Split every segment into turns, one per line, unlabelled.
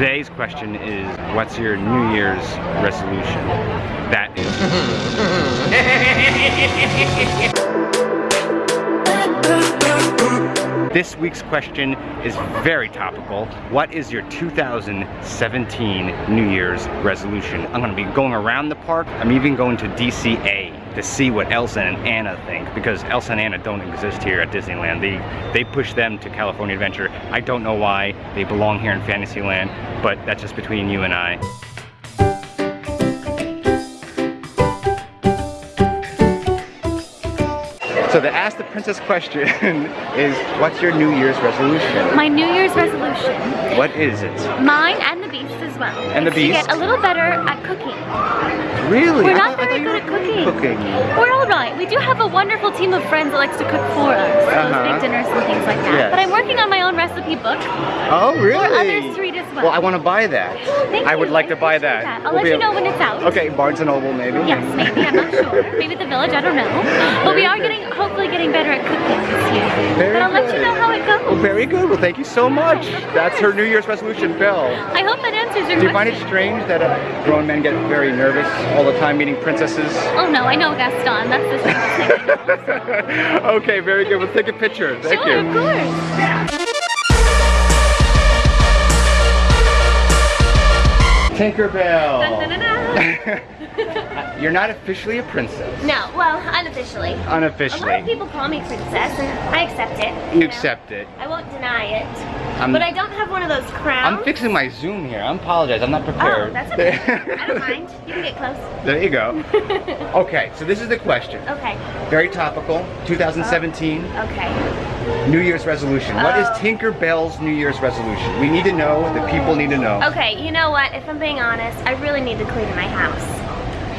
Today's question is, what's your New Year's resolution? That is. this week's question is very topical. What is your 2017 New Year's resolution? I'm gonna be going around the park. I'm even going to DCA to see what Elsa and Anna think because Elsa and Anna don't exist here at Disneyland. They they push them to California Adventure. I don't know why. They belong here in Fantasyland, but that's just between you and I. So the Ask the Princess question is, what's your New Year's resolution?
My New Year's resolution.
What is it?
Mine and the Beast as well.
And the Beast?
To get a little better at cooking.
Really?
We're not very good at cooking.
Cooking.
We're all right. We do have a wonderful team of friends that likes to cook for us.
Uh-huh.
Those big dinners and things like that.
Yes.
But I'm working on my own recipe book.
Oh, really?
others to read as well.
I want to buy that.
Thank
I would
you.
like
I
to buy that.
that. I'll
We'll
let you know when it's out.
Okay, Barnes and Noble maybe.
Yes, maybe. I'm not sure. Maybe the village. I don't know. But we are
good.
getting, hopefully, getting better at cooking this year.
Very
but I'll let you
good.
know how it goes.
Well, very good. Well, thank you so much. That's her New Year's resolution, Belle.
I hope that answers your question.
Do you find it strange that uh, grown men get very nervous all the time meeting princesses?
Oh no, I know Gaston. That's the same thing.
okay, very good. We'll take a picture. Thank
sure,
you.
of course.
Tinkerbell. You're not officially a princess.
No, well, unofficially. Unofficially. A lot of people call me princess, and I accept it.
You
know.
accept it.
I won't deny it.
I'm-
but I don't have one of those crowns.
I'm fixing my Zoom here. I apologize. I'm not prepared.
Oh, that's okay. I don't mind. You can get close.
There you go. Okay, so this is the question.
Okay.
Very topical. Uh, 2017
Okay.
New Year's resolution. What is
Tinker
Bell's New Year's resolution? We need to know. The people need to know.
Okay, you know what? If I'm being honest, I really need to clean my house.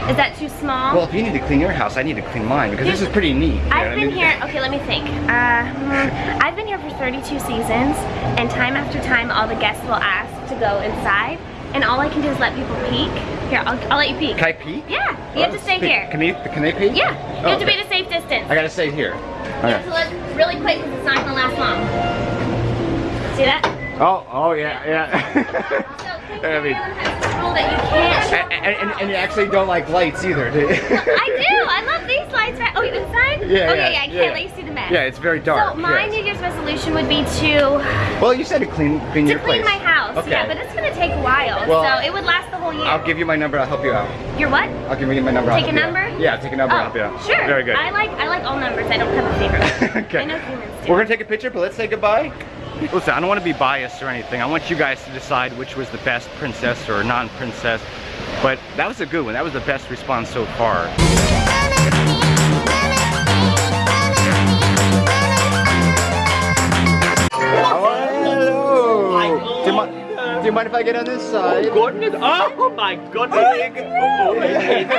Is that too small?
Well, if you need to clean your house, I need to clean mine because this is pretty neat. you I
I've been
mean?
here, okay, let me think. Uh, hmm, I've been here for 32 seasons, and time after time, all the guests will ask to go inside, and all I can do is let people peek. Here, I'll, I'll let you peek.
Can I peek?
Yeah, you have
Oh,
to stay
peek.
here.
Can they, can they peek?
Yeah, you
Oh,
have to be at a safe distance.
I gotta stay here.
You have to look really quick because it's not gonna last long. See that?
Oh, oh yeah, yeah.
So,
I mean-
Tinkerbell has this rule that you can't.
and, and, and you actually don't like lights either, do you?
I do. I love these lights. Right? Oh, you inside?
Yeah,
Oh
yeah,
yeah. I can't
yeah.
let you see the mess.
Yeah, it's very dark.
So my
yes.
New Year's resolution would be to
Well, you said to clean, clean
to
your
clean
place.
my house.
Okay.
Yeah, but it's gonna take a while.
Well,
so it would last whole year.
I'll give you my number. I'll help you out.
Your what?
I'll give you my number. I'll
Take a
help you out.
number?
Yeah, take a number.
Oh,
I'll help you out.
sure.
Very good.
I like I like all numbers. I don't have a favorite.
okay.
I know humans do.
We're gonna take a picture, but let's say goodbye. Listen, I don't want to be biased or anything. I want you guys to decide which was the best princess or non-princess. But that was a good one. That was the best response so far. If I get on this side?
Oh, goodness! Oh, oh my goodness! Oh, and,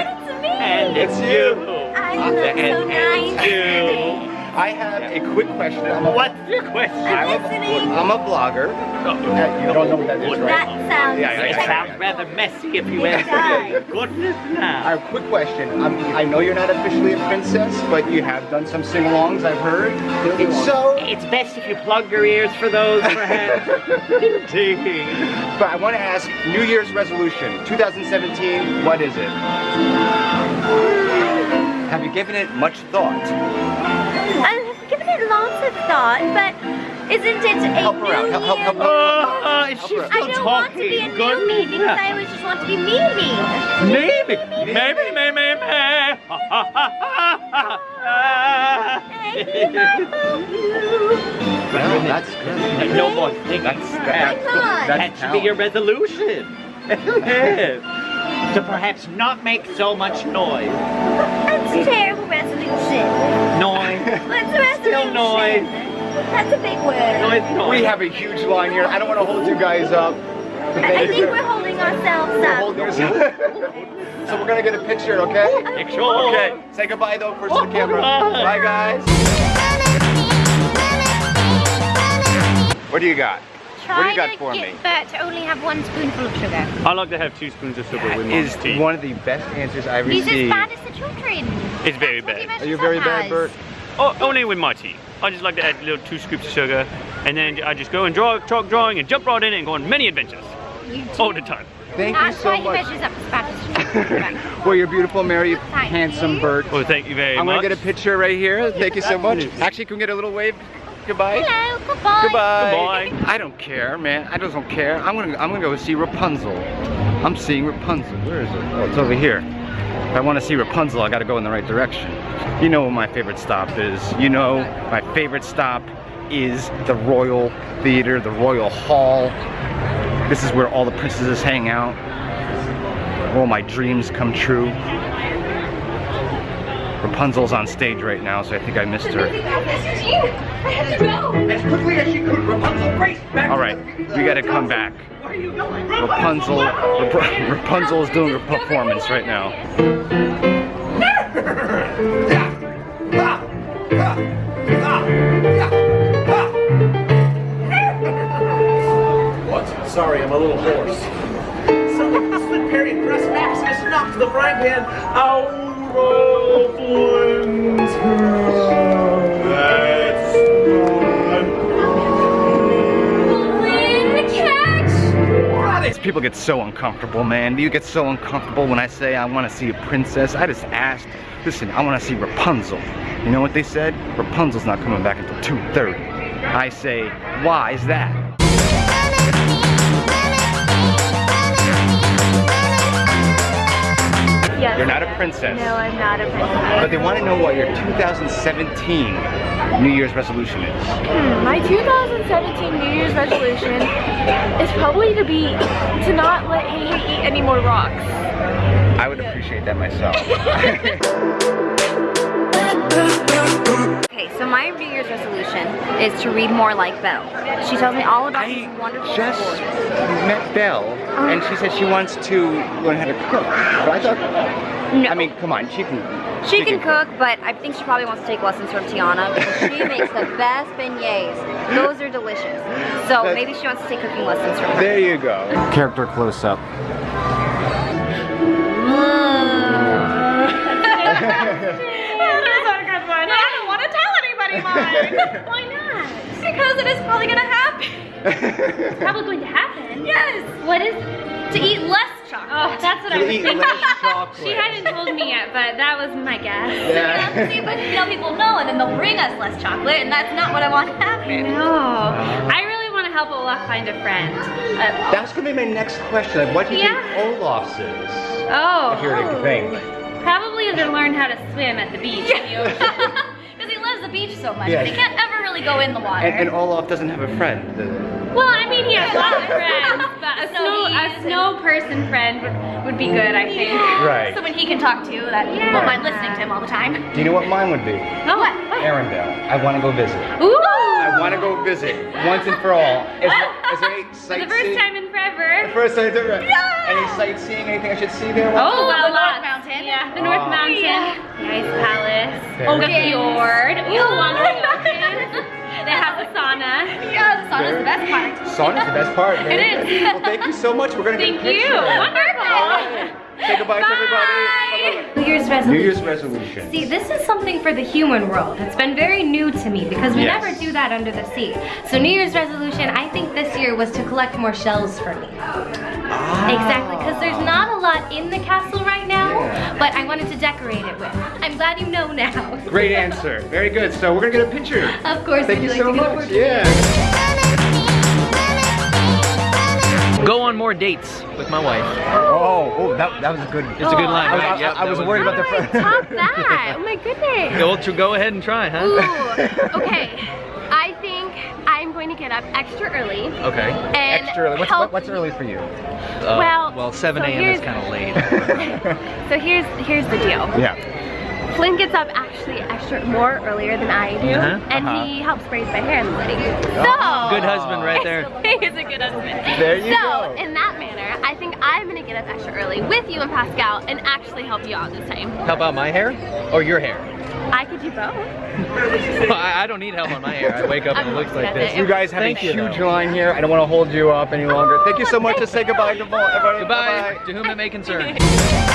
and it's you.
I look so
and, and
nice.
it's you.
I have a quick question. I'm a,
What's your question?
I'm a,
listening.
I'm a vlogger. Uh, you don't know what that is, right?
That sounds.
Yeah, yeah,
It
yeah.
sounds rather messy if you
It
answer.
does.
Goodness
I
now.
have a quick question. Um, I know you're not officially a princess, but you have done some sing-alongs, I've heard. It's So,
It's best if you plug your ears for those, perhaps. Indeed.
but I want to ask, New Year's resolution, 2017, what is it? Have you given it much thought?
I've given it lots of thought, but isn't it a
Help her out.
new
Help, help, help, help.
Uh, is she
I
still
I don't
talking?
want to be a new me because
now.
I always just want to be me me.
Maybe, maybe, maybe, maybe.
Well, that's good.
No more thinking.
That's,
That,
that,
Come on.
should be your resolution. To perhaps not make so much noise.
That's a terrible resolution.
Noise.
What's a resolution?
Still noise.
That's a big word.
Noise, noise.
We have a huge line here. I don't want to hold you guys up.
I, I think we're holding ourselves
We're
up.
holding ourselves- so we're gonna get a picture, okay?
Picture.
Okay, say goodbye though first to the camera.
Bye.
Bye guys. What do you got? What do you got for me?
Bert to only have one spoonful of sugar.
I like to have two spoons of sugar with my
Is
tea.
one of the best answers I've
He's as
received.
bad as the children.
It's very
That's
bad.
Are you
messes
very bad,
as.
Bert?
Oh, only with my tea. I just like to add a little two scoops of sugar, and then I just go and draw, chalk drawing, and jump right in and go on many adventures. All the time.
Thank you
That's
so much.
measures up as fast as
well, you're beautiful, Mary, handsome
you.
bird.
Well, thank you very much.
I'm gonna get a picture right here. Thank you so much. Actually, can we get a little wave? Goodbye.
Hello, goodbye.
Goodbye.
Goodbye.
I don't care, man. I just don't care. I'm gonna I'm gonna go see Rapunzel. I'm seeing Rapunzel. Where is it? Oh, it's over here. If I want to see Rapunzel, I gotta go in the right direction. You know what my favorite stop is. You know my favorite stop is the Royal Theater, the Royal Hall. This is where all the princesses hang out. All my dreams come true. Rapunzel's on stage right now, so I think I missed her.
I have to go.
As quickly as she could, Rapunzel raced back.
All right, we gotta come back.
Where are you going?
Rapunzel, Rap- Rapunzel is doing a performance right now.
What? Sorry, I'm a little hoarse. Someone slid Perry and Press Maximus knocked the frying pan out
people get so uncomfortable, man. You get so uncomfortable when I say I want to see a princess. I just asked, listen, I want to see Rapunzel. You know what they said? Rapunzel's not coming back until 2.30. I say, why is that?
Yes.
You're not a princess.
No, I'm not a princess.
But they want to know what your 2017 New Year's resolution is.
Hmm, My 2017 New Year's resolution is probably to be to not let Hey Hey eat any more rocks.
I would appreciate that myself.
is to read more like Belle. She tells me all about these wonderful
just
stories.
met Belle, and she said she wants to learn how to cook. But I thought,
No,
I mean, come on, she can.
she can cook, but I think she probably wants to take lessons from Tiana because she makes the best beignets. Those are delicious. So
That's-
maybe she wants to take cooking lessons from her.
There you go. Character close up.
anybody. Why not?
Because it is probably gonna happen.
Probably going to happen.
Yes.
What is?
To eat less chocolate.
Oh, that's what I
To
was
eat
thinking.
less chocolate.
She hadn't told me yet, but that was my guess.
Yeah.
See, but you know, people know, and then they'll bring us less chocolate, and that's not what I want to happen.
No, I really want to help Olaf find a friend. Uh,
That's gonna be my next question. Like, what do you
Yeah.
think Olaf's is?
oh,
If you were to think.
probably to learn how to swim at the beach.
Beach so much,
Yeah.
but he can't ever really go in the water.
And, and Olaf doesn't have a friend.
well, I mean, he has lots of friends, but a
A
snow, a snow person friend would, would be good, I think.
Right.
Someone he can talk to that
Yeah.
won't mind listening to him all the time.
Do you know what mine would be?
Oh, what? what?
Arendelle. I want to go visit.
Ooh!
I want to go visit once and for all. Is there, is there any
For
sightseeing?
the first time in forever.
The First time ever. Any sightseeing? Anything I should see there?
Oh, well,
the North
lots.
Mountain.
Yeah, the North
Oh.
Mountain,
Yeah.
the Ice Palace,
Very
the
good.
fjord, ooh, along the ocean. They have a sauna.
Yeah, the sauna's the best part.
Sauna's the best part. man.
It is.
Well, thank you so much. We're gonna
Thank
get a
you.
picture.
Wonderful.
Say goodbye to everybody.
Bye.
New Year's resolution.
New
resolution.
Year's resolution.
See, this is something for the human world. It's been very new to me because we
Yes.
never do that under the sea. So New Year's resolution, I think this year was to collect more shells for me. Ah. Exactly, because there's not a lot in the castle I wanted to decorate it with. I'm glad you know now.
Great answer. Very good. So we're gonna get a picture.
Of course,
Thank you
you like
so
to
much. Yeah.
Go on more dates with my wife.
Oh, oh, that, that was a good.
It's a good oh, line,
I, was-
right?
I-
Yep,
I was
was-
worried about the
How do I top that? Oh my goodness.
Go, go ahead and try, huh?
Ooh, okay. To get up extra early
Okay.
and
Extra early. What's,
help.
what, what's early for you?
Uh,
Well,
well, 7
so
a.m. is kind of late.
So here's here's the deal.
Yeah.
Flynn gets up actually extra more earlier than I do,
Uh-huh.
and
Uh-huh.
he helps braid my hair in the morning. So
Good husband right there.
he is a good husband.
There you
so
go.
in that manner, I think I'm gonna get up extra early with you and Pascal and actually help you out this time.
How about my hair? Or your hair?
I could do both.
I, I don't need help on my hair. I wake up and it looks like this.
You guys have
Thank
a
you,
huge
though.
line here. I don't want to hold you up any longer. Thank you so much. Just say goodbye to everybody.
Goodbye, to whom it may concern.
Bye-bye.